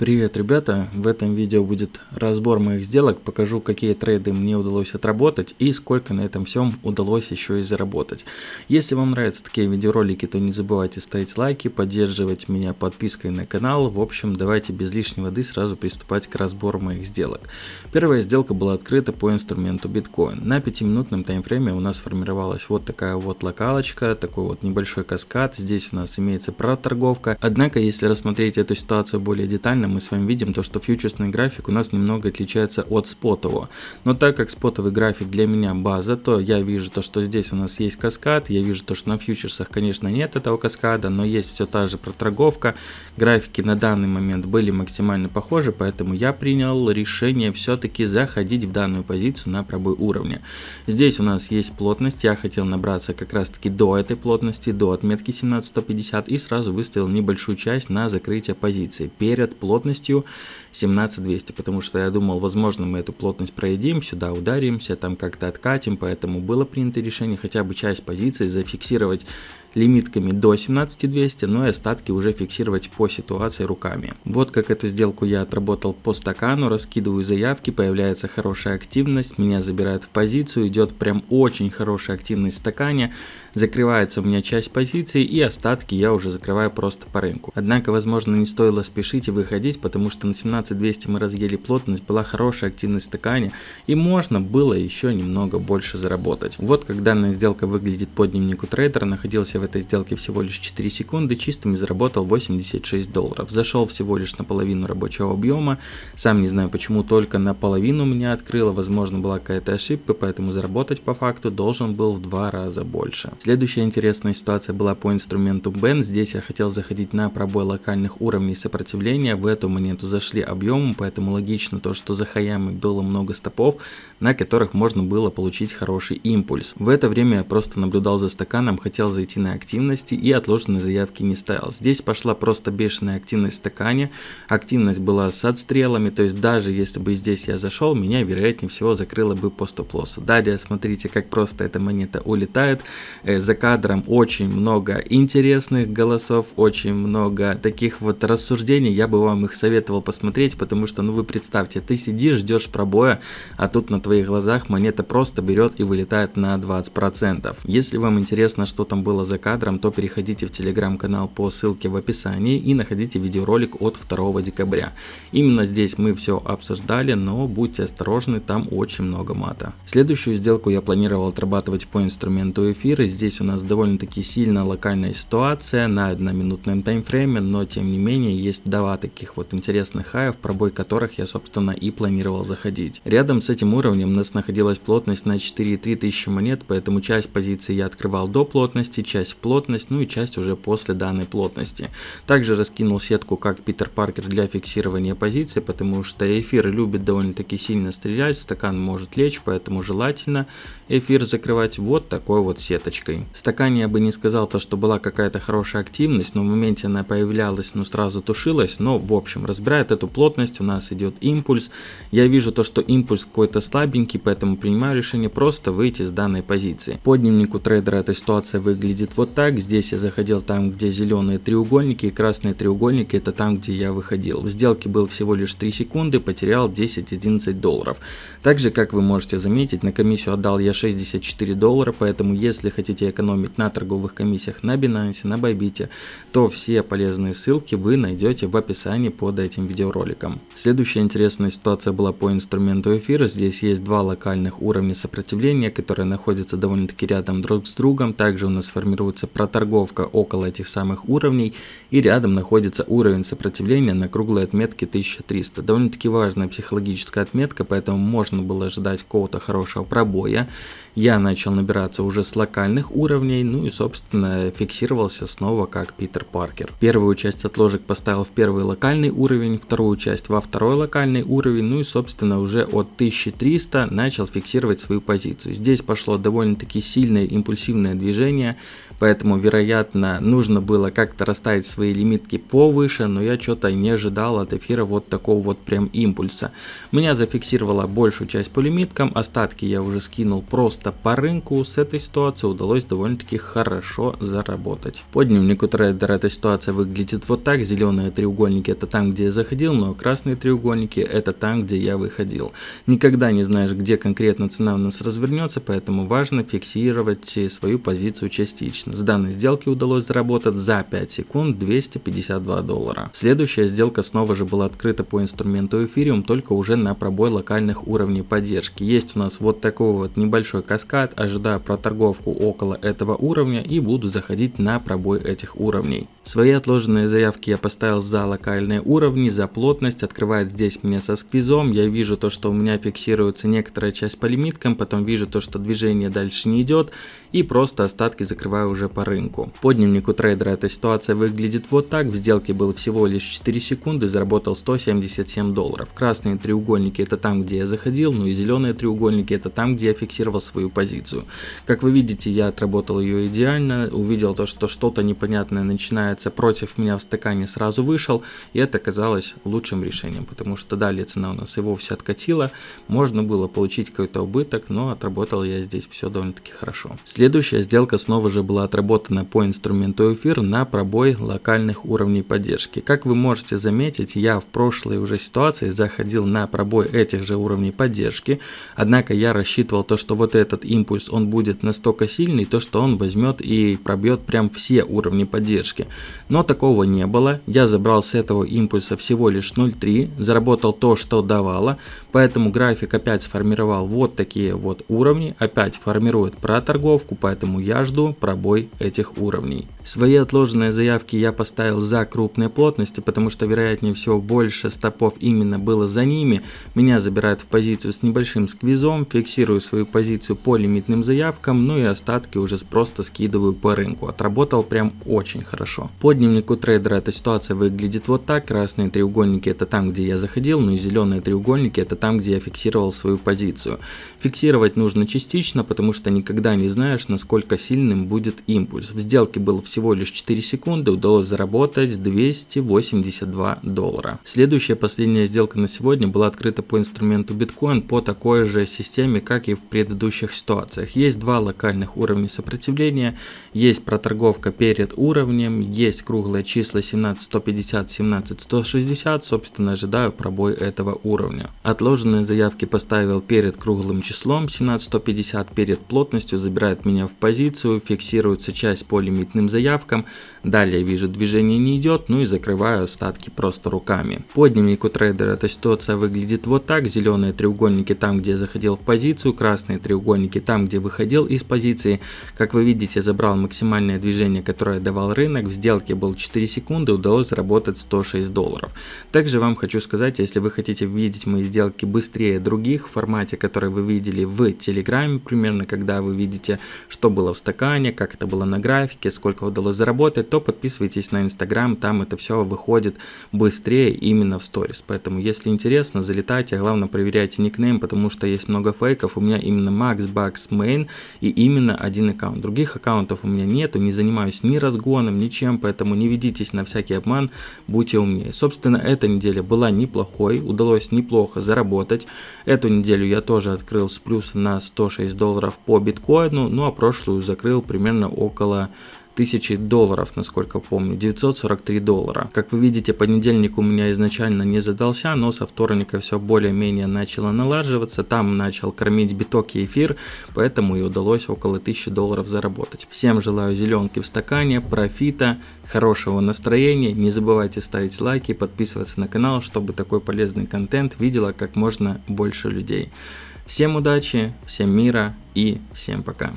Привет, ребята! В этом видео будет разбор моих сделок, покажу, какие трейды мне удалось отработать и сколько на этом всем удалось еще и заработать. Если вам нравятся такие видеоролики, то не забывайте ставить лайки, поддерживать меня подпиской на канал. В общем, давайте без лишней воды сразу приступать к разбору моих сделок. Первая сделка была открыта по инструменту биткоин. На 5-минутном таймфрейме у нас сформировалась вот такая вот локалочка, такой вот небольшой каскад. Здесь у нас имеется проторговка. Однако, если рассмотреть эту ситуацию более детально, мы с вами видим то, что фьючерсный график у нас немного отличается от спотового. Но так как спотовый график для меня база, то я вижу то, что здесь у нас есть каскад, я вижу то, что на фьючерсах, конечно, нет этого каскада, но есть все та же проторговка. Графики на данный момент были максимально похожи, поэтому я принял решение все-таки заходить в данную позицию на пробой уровня. Здесь у нас есть плотность, я хотел набраться как раз таки до этой плотности, до отметки 17150 и сразу выставил небольшую часть на закрытие позиции перед плотностью плотностью 17200, потому что я думал, возможно, мы эту плотность проедим, сюда ударимся, там как-то откатим, поэтому было принято решение хотя бы часть позиций зафиксировать лимитками до 17200, но и остатки уже фиксировать по ситуации руками. Вот как эту сделку я отработал по стакану, раскидываю заявки, появляется хорошая активность, меня забирают в позицию, идет прям очень хорошая активность в стакане, закрывается у меня часть позиции и остатки я уже закрываю просто по рынку. Однако, возможно, не стоило спешить и выходить, потому что на 17200 мы разъели плотность, была хорошая активность в стакане и можно было еще немного больше заработать. Вот как данная сделка выглядит по дневнику трейдера, находился в этой сделке всего лишь 4 секунды, чистым заработал 86 долларов. Зашел всего лишь на половину рабочего объема, сам не знаю почему только наполовину меня открыло, возможно была какая-то ошибка, поэтому заработать по факту должен был в два раза больше. Следующая интересная ситуация была по инструменту BEN, здесь я хотел заходить на пробой локальных уровней сопротивления, в эту монету зашли объемом, поэтому логично то, что за хаями было много стопов, на которых можно было получить хороший импульс. В это время я просто наблюдал за стаканом, хотел зайти на активности и отложенной заявки не ставил. Здесь пошла просто бешеная активность в стакане, активность была с отстрелами, то есть даже если бы здесь я зашел, меня вероятнее всего закрыло бы по стоп-лоссу. Далее смотрите, как просто эта монета улетает. Э, за кадром очень много интересных голосов, очень много таких вот рассуждений, я бы вам их советовал посмотреть, потому что, ну вы представьте, ты сидишь, ждешь пробоя, а тут на твоих глазах монета просто берет и вылетает на 20%. Если вам интересно, что там было за кадром, то переходите в телеграм-канал по ссылке в описании и находите видеоролик от 2 декабря. Именно здесь мы все обсуждали, но будьте осторожны, там очень много мата. Следующую сделку я планировал отрабатывать по инструменту эфира. Здесь у нас довольно-таки сильно локальная ситуация на одноминутном таймфрейме, но тем не менее есть два таких вот интересных хаев, пробой которых я собственно и планировал заходить. Рядом с этим уровнем у нас находилась плотность на 4,3 тысячи монет, поэтому часть позиций я открывал до плотности, часть в плотность, ну и часть уже после данной плотности. Также раскинул сетку как Питер Паркер для фиксирования позиции, потому что эфир любит довольно-таки сильно стрелять, стакан может лечь, поэтому желательно эфир закрывать вот такой вот сеточкой. В стакане я бы не сказал то, что была какая-то хорошая активность, но в моменте она появлялась, но сразу тушилась, но в общем разбирает эту плотность, у нас идет импульс. Я вижу то, что импульс какой-то слабенький, поэтому принимаю решение просто выйти с данной позиции. По дневнику трейдера эта ситуация выглядит вот так. Здесь я заходил там, где зеленые треугольники и красные треугольники, это там, где я выходил. В сделке был всего лишь 3 секунды, потерял 10-11 долларов. Также, как вы можете заметить, на комиссию отдал я 64 доллара, поэтому если хотите экономить на торговых комиссиях на Binance, на Bybit, то все полезные ссылки вы найдете в описании под этим видеороликом. Следующая интересная ситуация была по инструменту эфира. Здесь есть два локальных уровня сопротивления, которые находятся довольно-таки рядом друг с другом. Также у нас формируется проторговка около этих самых уровней и рядом находится уровень сопротивления на круглой отметке 1300. Довольно-таки важная психологическая отметка, поэтому можно было ожидать какого-то хорошего пробоя я начал набираться уже с локальных уровней, ну и собственно фиксировался снова как Питер Паркер. Первую часть отложек поставил в первый локальный уровень, вторую часть во второй локальный уровень, ну и собственно уже от 1300 начал фиксировать свою позицию. Здесь пошло довольно-таки сильное импульсивное движение, поэтому, вероятно, нужно было как-то расставить свои лимитки повыше, но я что-то не ожидал от эфира вот такого вот прям импульса. Меня зафиксировала большую часть по лимиткам, остатки я уже скинул просто по рынку, с этой ситуации удалось довольно-таки хорошо заработать. По дневнику трейдера эта ситуация выглядит вот так, зеленые треугольники это там, где я заходил, но красные треугольники это там, где я выходил. Никогда не знаешь, где конкретно цена у нас развернется, поэтому важно фиксировать свою позицию частично. С данной сделки удалось заработать за 5 секунд 252 доллара. Следующая сделка снова же была открыта по инструменту эфириум, только уже на пробой локальных уровней поддержки. Есть у нас вот такой вот небольшой каскад, ожидаю проторговку около этого уровня и буду заходить на пробой этих уровней. Свои отложенные заявки я поставил за локальные уровни, за плотность, открывает здесь мне со сквизом, я вижу то, что у меня фиксируется некоторая часть по лимиткам, потом вижу то, что движение дальше не идет и просто остатки закрываю уже по рынку. По дневнику трейдера эта ситуация выглядит вот так, в сделке был всего лишь 4 секунды, заработал 177 долларов. Красные треугольники это там, где я заходил, ну и зеленые треугольники это там, где я фиксировал свою позицию. Как вы видите, я отработал ее идеально, увидел то, что что-то непонятное начинается против меня в стакане, сразу вышел, и это казалось лучшим решением, потому что далее цена у нас и вовсе откатила, можно было получить какой-то убыток, но отработал я здесь все довольно-таки хорошо. Следующая сделка снова же была отработана по инструменту эфир на пробой локальных уровней поддержки. Как вы можете заметить, я в прошлой уже ситуации заходил на пробой этих же уровней поддержки, однако я рассчитывал то, что вот этот импульс он будет настолько сильный, то что он возьмет и пробьет прям все уровни поддержки. Но такого не было, я забрал с этого импульса всего лишь 0.3, заработал то, что давало, поэтому график опять сформировал вот такие вот уровни, опять формирует проторговку, поэтому я жду пробой этих уровней. Свои отложенные заявки я поставил за крупные плотности, потому что вероятнее всего больше стопов именно было за ними. Меня забирают в позицию с небольшим сквизом, фиксирую свою позицию по лимитным заявкам, ну и остатки уже просто скидываю по рынку. Отработал прям очень хорошо. По дневнику трейдера эта ситуация выглядит вот так. Красные треугольники это там, где я заходил, ну и зеленые треугольники это там, где я фиксировал свою позицию. Фиксировать нужно частично, потому что никогда не знаешь, насколько сильным будет импульс. В сделке было всего лишь 4 секунды, удалось заработать 282 доллара. Следующая последняя сделка на сегодня была открыта по инструменту биткоин по такой же системе, как и в предыдущих ситуациях. Есть два локальных уровня сопротивления, есть проторговка перед уровнем, есть круглые числа 17150, 17160, собственно ожидаю пробой этого уровня. Отложенные заявки поставил перед круглым числом 17150, перед плотностью забирает меня в позицию, фиксируется часть по лимитным заявкам, далее вижу движение не идет, ну и закрываю остатки просто руками. По дневнику трейдера эта ситуация выглядит вот так, зеленые треугольники там, где заходил в позицию, красные треугольники там, где выходил из позиции. Как вы видите, забрал максимальное движение, которое давал рынок, в сделке был 4 секунды, удалось заработать 106 долларов. Также вам хочу сказать, если вы хотите видеть мои сделки быстрее других в формате, который вы видели в Телеграме, примерно, когда вы видите что было в стакане, как это было на графике, сколько удалось заработать, то подписывайтесь на Инстаграм, там это все выходит быстрее именно в сторис. Поэтому, если интересно, залетайте, главное проверяйте никнейм, потому что есть много фейков. У меня именно Max Bucks Main и именно один аккаунт. Других аккаунтов у меня нету, не занимаюсь ни разгоном, ничем, поэтому не ведитесь на всякий обман, будьте умнее. Собственно, эта неделя была неплохой, удалось неплохо заработать. Эту неделю я тоже открыл с плюса на 106 долларов по биткоину, ну а прошлую закрыл примерно около тысячи долларов, насколько помню, 943 доллара. Как вы видите, понедельник у меня изначально не задался, но со вторника все более-менее начало налаживаться, там начал кормить биток и эфир, поэтому и удалось около 1000 долларов заработать. Всем желаю зеленки в стакане, профита, хорошего настроения, не забывайте ставить лайки, подписываться на канал, чтобы такой полезный контент видела как можно больше людей. Всем удачи, всем мира и всем пока.